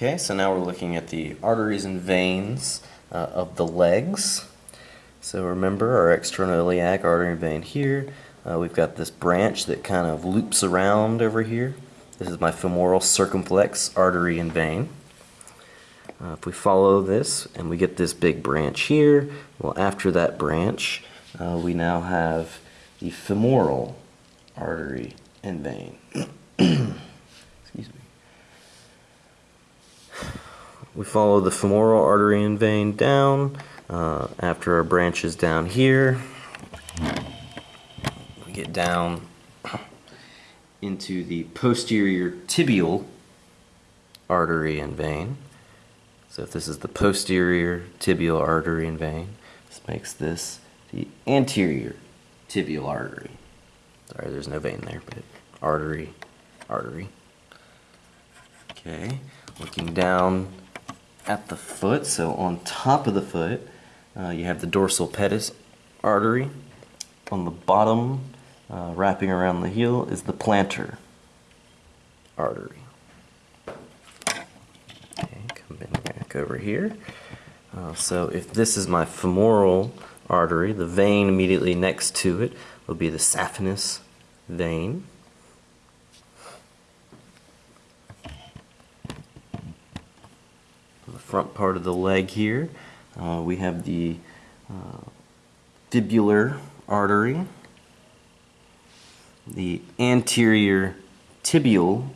Okay, so now we're looking at the arteries and veins uh, of the legs. So remember our external iliac artery and vein here. Uh, we've got this branch that kind of loops around over here. This is my femoral circumflex artery and vein. Uh, if we follow this and we get this big branch here, well after that branch uh, we now have the femoral artery and vein. We follow the femoral artery and vein down uh, after our branch is down here. We get down into the posterior tibial artery and vein. So if this is the posterior tibial artery and vein, this makes this the anterior tibial artery. Sorry, there's no vein there, but artery, artery. Okay, looking down at the foot, so on top of the foot, uh, you have the dorsal pedis artery. On the bottom, uh, wrapping around the heel, is the plantar artery. Okay, come back over here. Uh, so if this is my femoral artery, the vein immediately next to it will be the saphenous vein. On the front part of the leg here, uh, we have the uh, fibular artery, the anterior tibial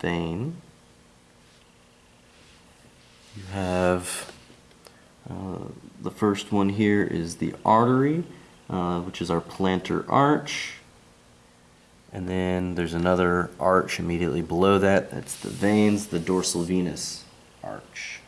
vein. You have uh, the first one here is the artery, uh, which is our plantar arch. And then there's another arch immediately below that. That's the veins, the dorsal venous arch.